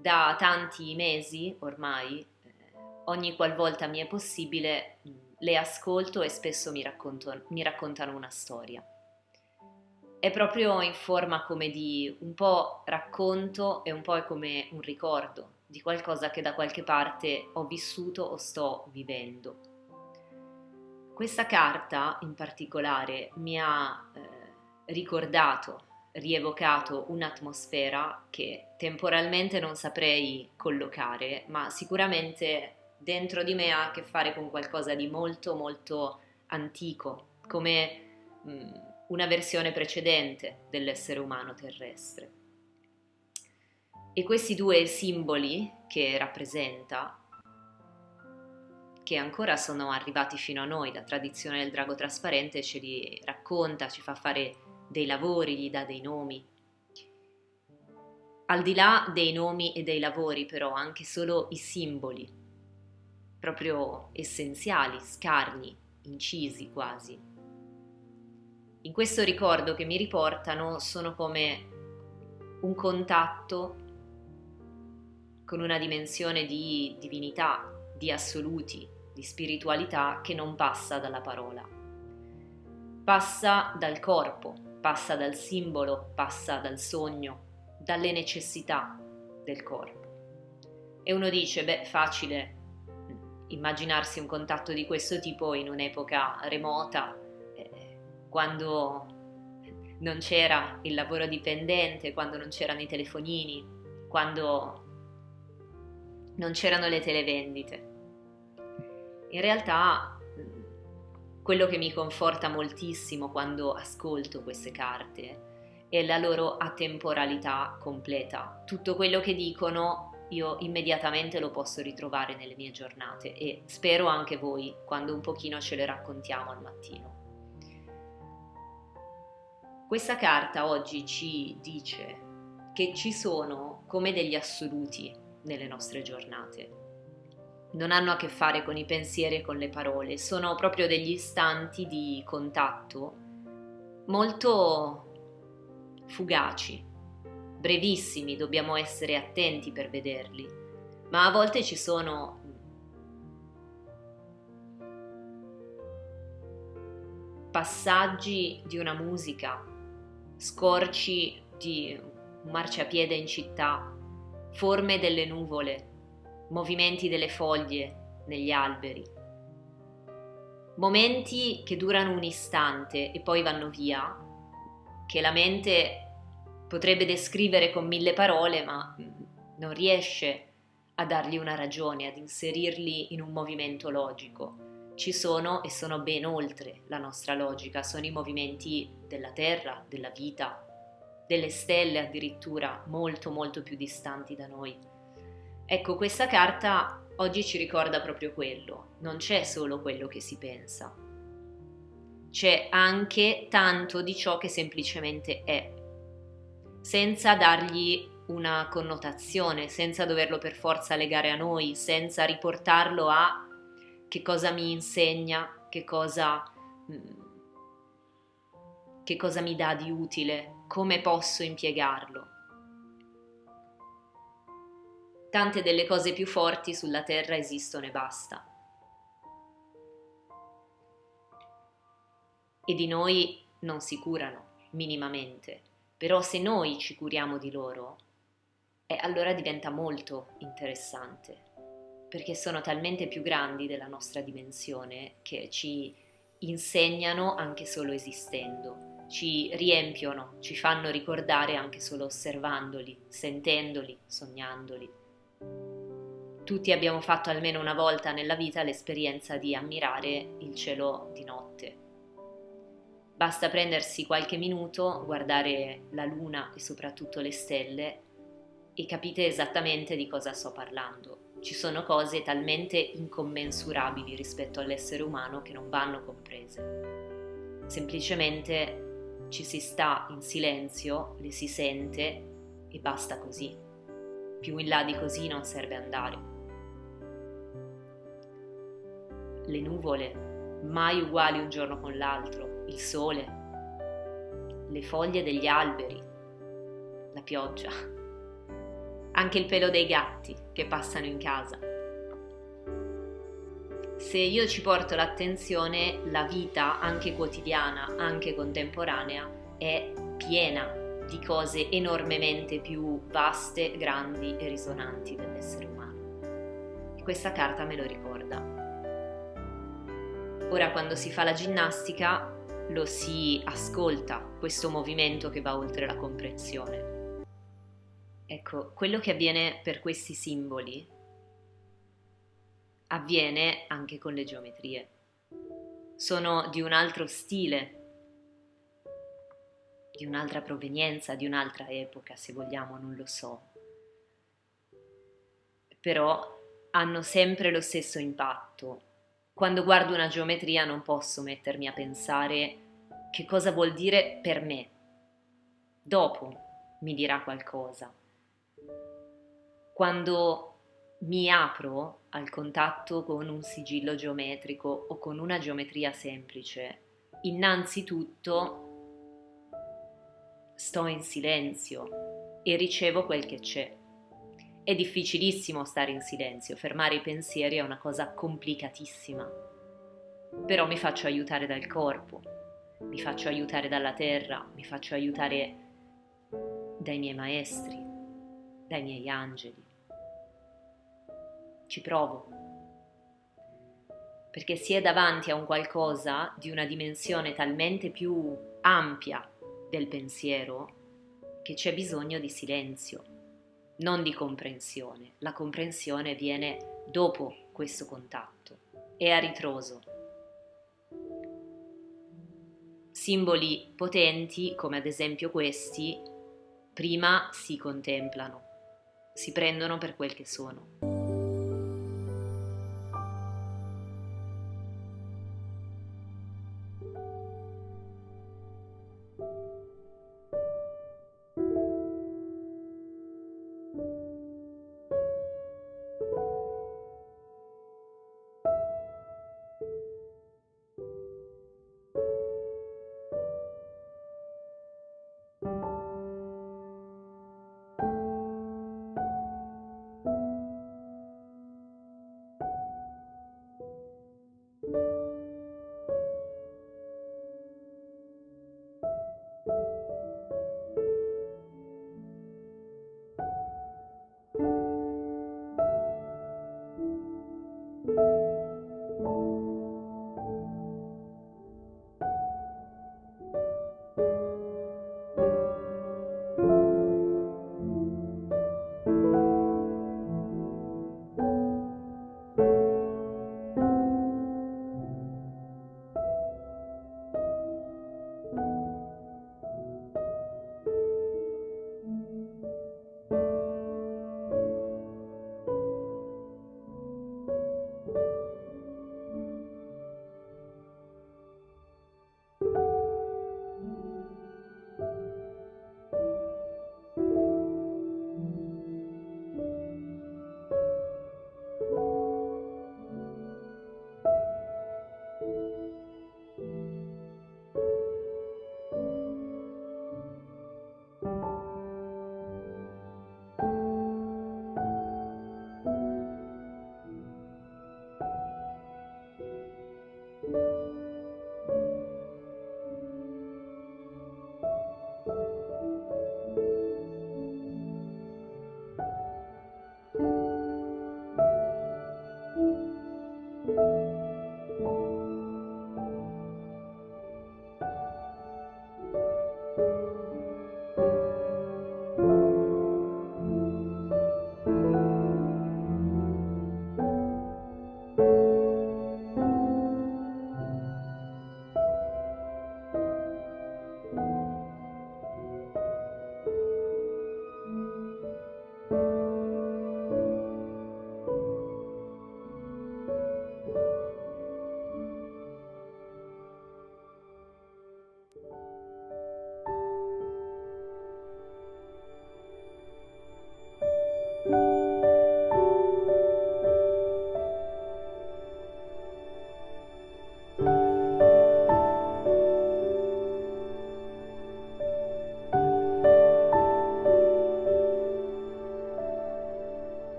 Da tanti mesi ormai, eh, ogni qualvolta mi è possibile, le ascolto e spesso mi, racconto, mi raccontano una storia. È proprio in forma come di un po' racconto e un po' come un ricordo di qualcosa che da qualche parte ho vissuto o sto vivendo. Questa carta in particolare mi ha eh, ricordato, rievocato un'atmosfera che temporalmente non saprei collocare, ma sicuramente dentro di me ha a che fare con qualcosa di molto molto antico, come mh, mm, una versione precedente dell'essere umano terrestre. E questi due simboli che rappresenta, che ancora sono arrivati fino a noi, la tradizione del drago trasparente ce li racconta, ci fa fare dei lavori, gli dà dei nomi. Al di là dei nomi e dei lavori, però, anche solo i simboli proprio essenziali, scarni, incisi quasi. In questo ricordo che mi riportano sono come un contatto con una dimensione di divinità, di assoluti, di spiritualità che non passa dalla parola. Passa dal corpo, passa dal simbolo, passa dal sogno, dalle necessità del corpo. E uno dice, beh, facile immaginarsi un contatto di questo tipo in un'epoca remota, eh, quando non c'era il lavoro dipendente, quando non c'erano i telefonini, quando non c'erano le televendite. In realtà quello che mi conforta moltissimo quando ascolto queste carte è la loro atemporalità completa. Tutto quello che dicono io immediatamente lo posso ritrovare nelle mie giornate e spero anche voi quando un pochino ce le raccontiamo al mattino. Questa carta oggi ci dice che ci sono come degli assoluti nelle nostre giornate. Non hanno a che fare con i pensieri e con le parole, sono proprio degli istanti di contatto molto fugaci, brevissimi, dobbiamo essere attenti per vederli, ma a volte ci sono passaggi di una musica, scorci di un marciapiede in città, forme delle nuvole, movimenti delle foglie negli alberi. Momenti che durano un istante e poi vanno via, che la mente potrebbe descrivere con mille parole, ma non riesce a dargli una ragione, ad inserirli in un movimento logico. Ci sono e sono ben oltre la nostra logica, sono i movimenti della Terra, della vita, delle stelle addirittura molto molto più distanti da noi. Ecco, questa carta oggi ci ricorda proprio quello, non c'è solo quello che si pensa, c'è anche tanto di ciò che semplicemente è senza dargli una connotazione, senza doverlo per forza legare a noi, senza riportarlo a che cosa mi insegna, che cosa, mm, che cosa mi dà di utile, come posso impiegarlo. Tante delle cose più forti sulla Terra esistono e basta. E di noi non si curano minimamente però se noi ci curiamo di loro, eh, allora diventa molto interessante, perché sono talmente più grandi della nostra dimensione che ci insegnano anche solo esistendo, ci riempiono, ci fanno ricordare anche solo osservandoli, sentendoli, sognandoli. Tutti abbiamo fatto almeno una volta nella vita l'esperienza di ammirare il cielo di notte Basta prendersi qualche minuto, guardare la luna e soprattutto le stelle e capite esattamente di cosa sto parlando. Ci sono cose talmente incommensurabili rispetto all'essere umano che non vanno comprese. Semplicemente ci si sta in silenzio, le si sente e basta così. Più in là di così non serve andare. Le nuvole, mai uguali un giorno con l'altro, il sole, le foglie degli alberi, la pioggia. anche il pelo dei gatti che passano in casa. Se io ci porto l'attenzione, la vita, anche quotidiana, anche contemporanea, è piena di cose enormemente più vaste, grandi e risonanti dell'essere umano. E questa carta me lo ricorda. Ora quando si fa la ginnastica lo si ascolta, questo movimento che va oltre la comprensione. Ecco, quello che avviene per questi simboli avviene anche con le geometrie. Sono di un altro stile, di un'altra provenienza, di un'altra epoca, se vogliamo, non lo so. Però hanno sempre lo stesso impatto. Quando guardo una geometria non posso mettermi a pensare che cosa vuol dire per me. Dopo mi dirà qualcosa. Quando mi apro al contatto con un sigillo geometrico o con una geometria semplice, innanzitutto sto in silenzio e ricevo quel che c'è. È difficilissimo stare in silenzio, fermare i pensieri è una cosa complicatissima, però mi faccio aiutare dal corpo, mi faccio aiutare dalla terra, mi faccio aiutare dai miei maestri, dai miei angeli. Ci provo, perché si è davanti a un qualcosa di una dimensione talmente più ampia del pensiero che c'è bisogno di silenzio, non di comprensione. La comprensione viene dopo questo contatto, è a ritroso. Simboli potenti, come ad esempio questi, prima si contemplano, si prendono per quel che sono.